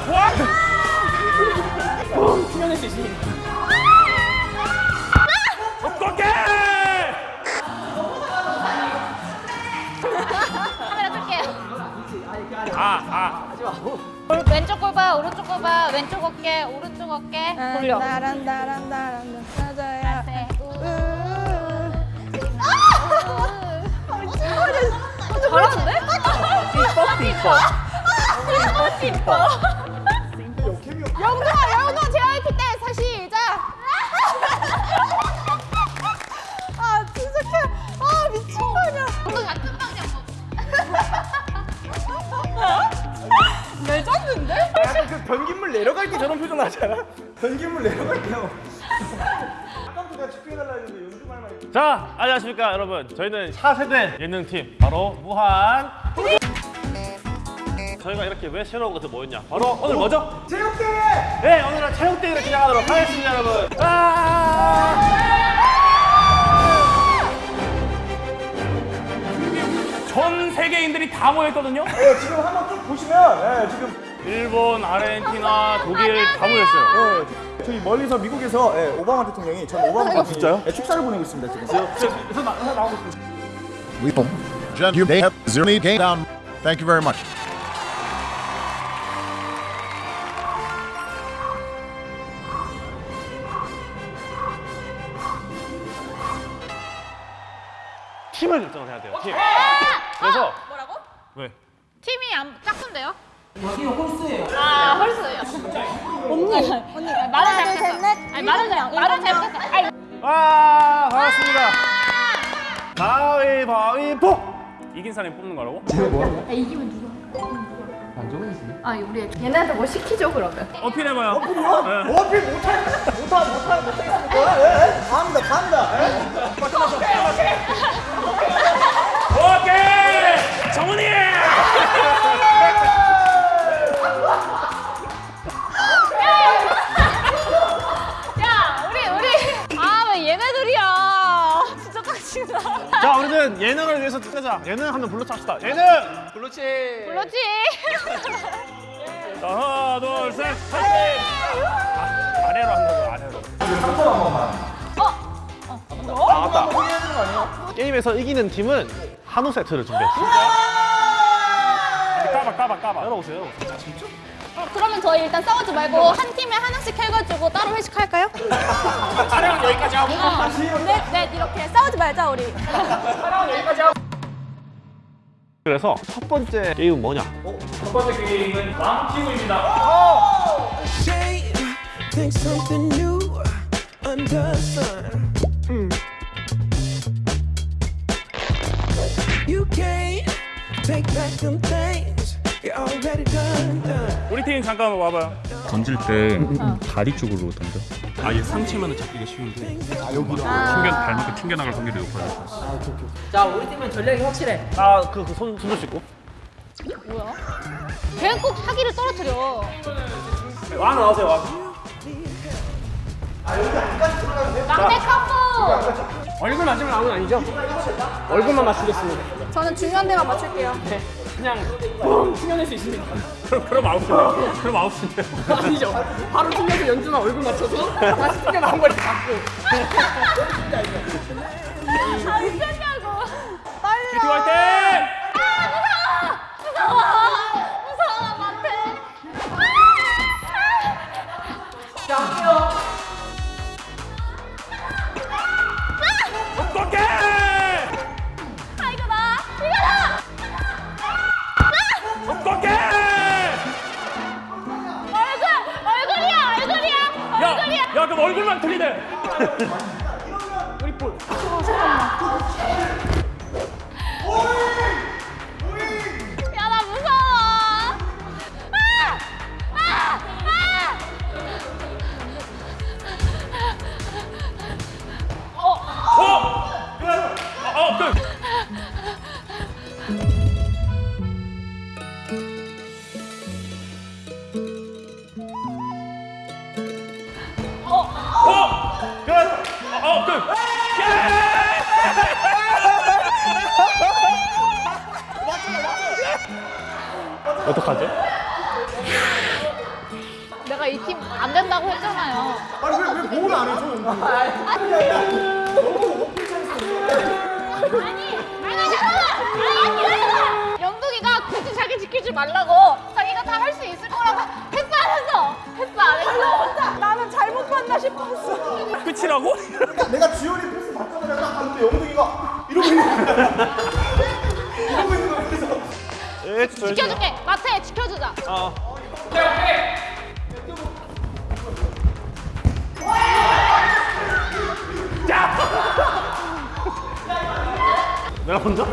좋아. 수면할 수 있습니다. 어떡해! 카메라. 아, 아. 오른- 왼쪽 골반, 오른쪽 골반, 왼쪽 어깨, 오른쪽 어깨. 돌려. 나란다란다란 맞아야. 네. 잘하는데? 삐뻐, 삐뻐. 영동아, 영동아, JYP 때 다시 시작. 아, 진짜 캐. 아, 미친 거 아니야. 레전드인데? 약간 그 변기물 내려갈 때 저런 표정 나잖아. 변기물 내려갈 때요. 아까부터 내가 집중해달라 했는데 연습할 말. 자, 안녕하십니까, 여러분. 저희는 차세대 예능팀, 바로 무한. 저희가 이렇게 왜 새로운 곳에 모였냐? 바로 오늘 뭐죠? 체육대회! 네, 오늘은 체육대회를 진행하도록 하겠습니다, 여러분. 아! 전 세계인들이 다 모였거든요. 네, 지금 한번 쭉 보시면, 네, 지금 일본, 아르헨티나, 독일 다 모였어요. 네, 저희 멀리서 미국에서 네, 오바마 대통령이 전 오바마 대통령이 진짜요? 네, 축사를 보내고 있습니다 지금. 그래서 나, 나 나오고 있습니다. We hope. Jen, you may have zero need game down. Thank you very much. 팀을 왜? 팀이 안 짝꿍데요? 여기는 홀수예요. 아, 홀수예요. 언니, 언니. 말을 잘못했어. 아니, 말을 잘, 말을 잘못했어. 와 반갑습니다. 가위바위보. 이긴 사람이 뽑는 거라고? 아, 우리 얘네한테 뭐 시키죠, 그러면? 어필해봐요. 어필 못할 못할 못할 못하겠습니까? 예, 예. 갑니다 갑니다. 예. 오케이. 정훈이. 야, 우리, 우리. 아, 왜 얘네들이야. 진짜 빡친다. 자 우리는 예능을 위해서 뜨자. 예능 한번 불러찹시다. 예능. 그렇지. 그렇지. 자, 하나 둘 셋. 파이팅. 아, 아래로 한 거죠 아래로. 한번 한 번만. 아 맞다. 한번 해야 되는 거 아니에요? 게임에서 이기는 팀은 한우 세트를 준비했습니다. 까봐 까봐 까봐. 열어보세요. 어, 그러면 저희 일단 싸우지 말고 한 팀에 하나씩 해가지고 따로 회식할까요? 촬영은 여기까지 하고. 네, 네, 이렇게 싸우지 말자, 우리. 그래서 첫 번째 게임은 뭐냐? 첫 번째 게임은 왕티우입니다. 우리 팀 잠깐 와봐요. 던질 때 다리 쪽으로 던져. 아예 상체만은 잡기가 쉬운데. 튕겨 발목이 튕겨나갈 확률이 높아요. 자 우리 팀은 전략이 확실해 아그손 손을 씻고. 뭐야? 걔는 꼭 사기를 떨어뜨려. 왕 나오세요 왕. 막내 카푸! 얼굴 맞으면 아무는 아니죠? 얼굴만 맞추겠습니다. 저는 중요한 데만 맞출게요. 그냥 뻥 튕겨낼 수 있습니다. 그럼 그럼 아웃이네요. 그럼 아웃이네요. 아니죠. 바로 튕겨서 연준아 얼굴 맞춰서 다시 튕겨나온 걸 잡고. 아, 미쳤냐고. 빨리 티화 어떡하죠? 제가 이 팀 안 된다고 했잖아요. 아니 왜, 왜 보호를 안 해줘 연두 아니, 아니, 잠깐만! 영동이가 굳이 자기 지키지 말라고 자기가 다 할 수 있을 거라고 했어 안 했어? 했어 안 했어? 나는 잘못 봤나 싶었어. 끝이라고? 내가 지원이 패스 받자마자 딱 봤는데 영동이가 이러고 있는 거야 예, 저 지켜줄게. 마태 지켜주자. 어. 내가 먼저?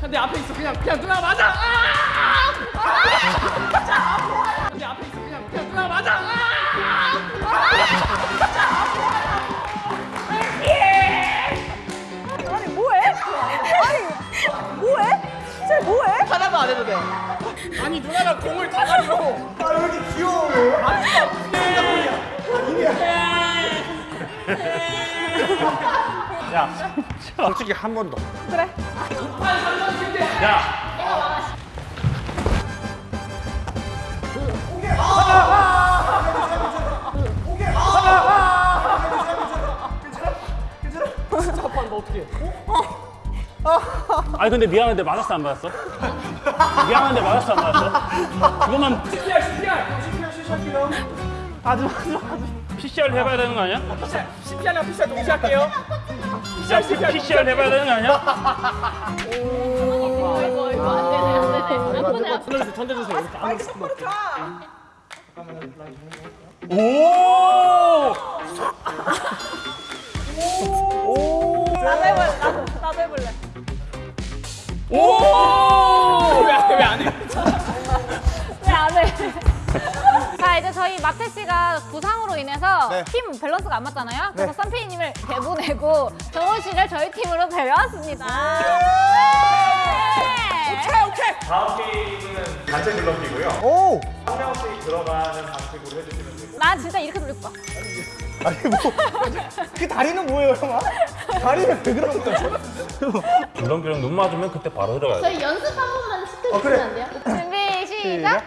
근데 앞에 있어. 그냥 그냥 누나 맞아. 아! 근데 앞에 있어 그냥 그냥 누나 맞아. 아니 뭐해? 아니 뭐해? 쟤 뭐해? 하나도 안 해도 돼. 아니 누나가 공을 다 가지고. 아왜 이렇게 귀여워 야, 솔직히 한 번 더. 그래. 야, 아니 근데 미안한데 맞았어 안 맞았어? 미안한데 맞았어 안 맞았어? 그것만 CPR CPR. 아주 아주 아주 PCR 해봐야 되는 거 아니야? CPR랑 PCR 동시에 할게요. 야, PCR 해봐야 되는 거 아니야? 이거 이거 안 되네 안 되네 나쁘네 던져주세요 던져주세요. 아니 똑바로 가. 오! 나도 해볼래. 나도, 나도 해볼래. 오! 왜안 해? 왜 안 해? 자 이제 저희 마태 씨가 부상으로 인해서 네. 팀 밸런스가 안 맞잖아요. 그래서 썬피디님을 내보내고 정원 씨를 저희 팀으로 데려왔습니다. 네. 오케이. 다음 게임은 단체 블럭이고요. 오 한 명씩 들어가는 방식으로 해주시면 돼요. 난 진짜 이렇게 돌릴 거야. 아니 뭐 그 다리는 뭐예요 형아? 다리는 왜 그런 거야? 줄넘기랑 눈 맞으면 그때 바로 들어가야 돼. 저희 연습 한 번만 시켜주시면 어, 그래. 안 돼요? 준비 시작.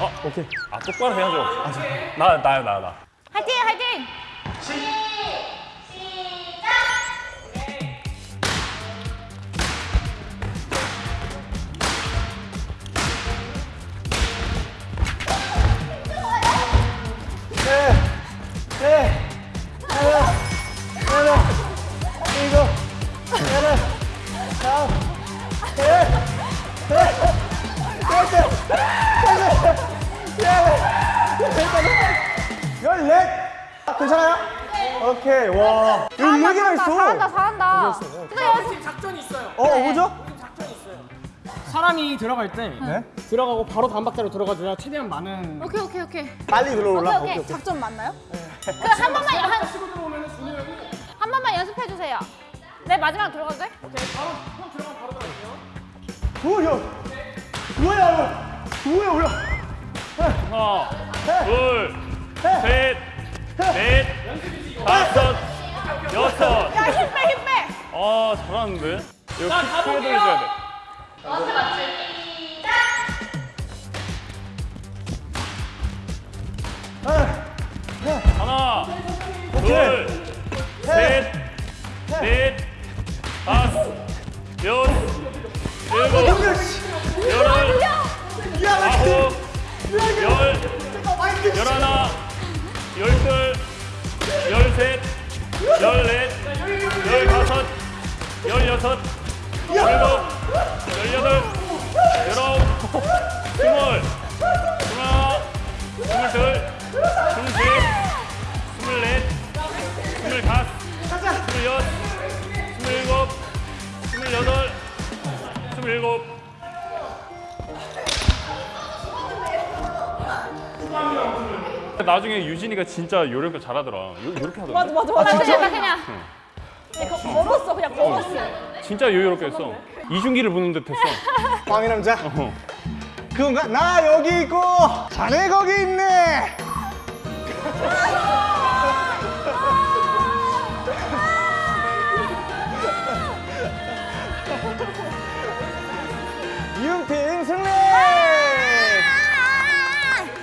어, 오케이. 아, 똑바로 해야죠. 아, 저, 나, 나요, 나, 나. 오케이 와 열네개나 있어 잘한다 잘한다. 근데 연습 작전이 있어요. 어 뭐죠? 사람이 들어갈 때 네? 들어가고 바로 다음 박자로 들어가줘야 최대한 많은 오케이 오케이 오케이. 빨리 들어올라 오케이, 오케이. 오케이 오케이 작전 맞나요? 그한 번만 한, 한 번만 연습해 주세요. 네 마지막 들어가도 돼? 뭐야 뭐야 뭐야 뭐야 하나, 둘, 셋, 넷, 다섯, 여섯. 야 힘 빼 힘 빼. 아, 잘하는데? 이거 크게 돌려줘야 돼. 하나, 둘, 셋, 넷, 다섯, 여섯, 일곱, 여덟, 아홉, 열, 열하나, 열둘, 열셋, 열넷, 열다섯, 열여섯, 열일곱, 열여덟, 열아홉, 스물, 스물하나, 스물둘, 스물셋, 스물넷, 스물다섯, 스물여섯, 스물일곱, 스물여덟, 스물일곱. 나중에 유진이가 진짜 요령껏 잘하더라. 요, 요렇게 하더라. 맞아 맞아 맞아. 진짜 그냥 그냥 거- 걸었어 그냥 걸었어. 진짜 요요롭게 했어. 이중기를 부는 듯 했어. 광희 남자 어. 그건가? 나 여기 있고 자네 거기 있네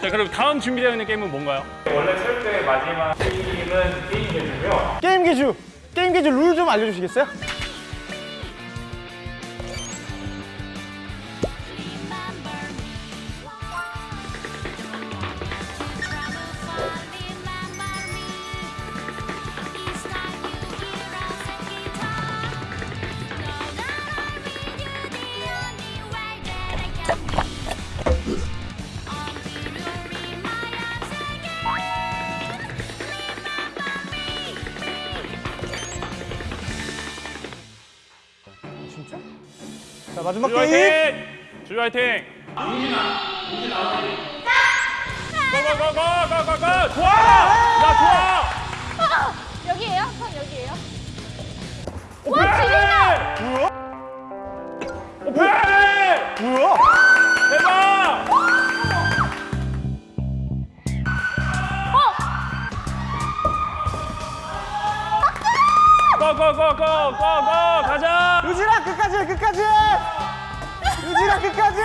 자 그럼 다음 준비되어 있는 게임은 뭔가요? 원래 철저의 마지막 게임은 게임 개주고요. 게임 기주! 게임 기주 룰 좀 알려주시겠어요? 마지막 주유 게임! 화이팅! 주유 화이팅! 고고고고고고고! 좋아! 야 좋아! 여기에요? 선 여기에요? 오페이! 뭐야? 오페이! 뭐야? 대박! 고고고고고고 가자! 끝까지 끝까지! 유진아 끝까지!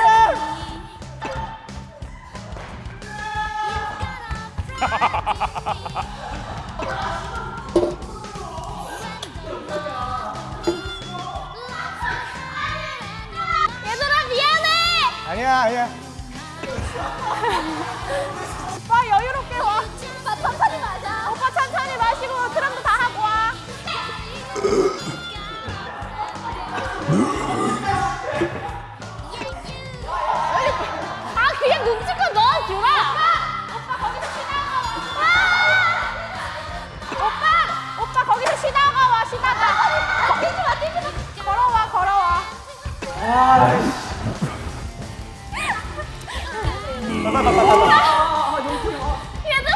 얘들아 미안해! 아니야 아니야 얘들아!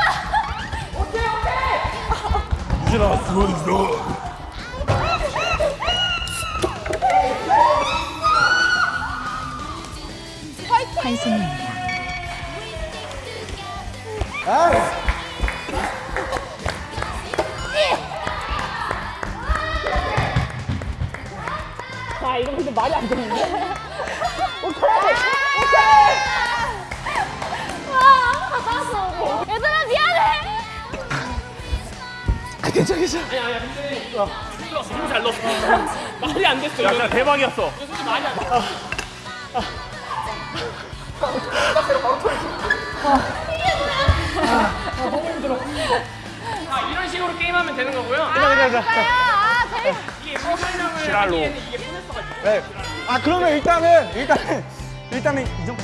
오케이 오케이! 이제 한승입니다. 말이 안 되는데? 오케이! 오케이! 와, 얘들아, 미안해! 아, 괜찮아, 괜찮아. 아니, 아니, 근데. 어. 너무 잘 넣었어. 말이 안 됐어. 약간 대박이었어. 솔직히 말이 안 됐어. 바로 터졌어. 아, 너무 힘들어. 아, 이런 식으로 게임하면 되는 거고요. 아, 그거요? 아, 재밌어. 세서가 네. 아 그러면 일단은 일단은 일단은 이 정도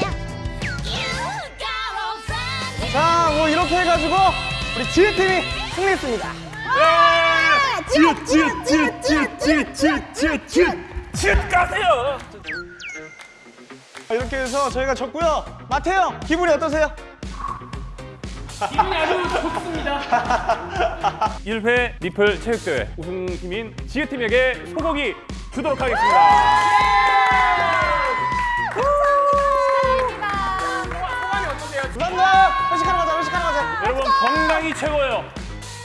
자뭐 이렇게 해가지고 우리 지혜팀이 승리했습니다 지읒 지읒 지읒 지읒 지읒 지읒 지읒 지읒 지읒 가세요. 자, 이렇게 해서 저희가 졌고요 마태 형 기분이 어떠세요? 기분이 아주 좋습니다. 1회 리플 체육대회. 우승팀인 지읒팀에게 소고기 주도록 하겠습니다. 어떠세요? 감사합니다. 회식하러 가자 회식하러 가자. 여러분 건강이 최고예요.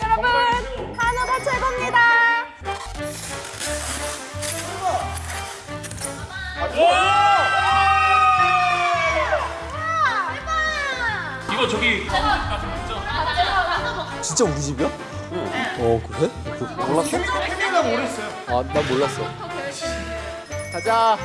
여러분, 진짜 우리 집이야? 어 그래? 몰랐어? 나 모르겠어요 아나 몰랐어 가자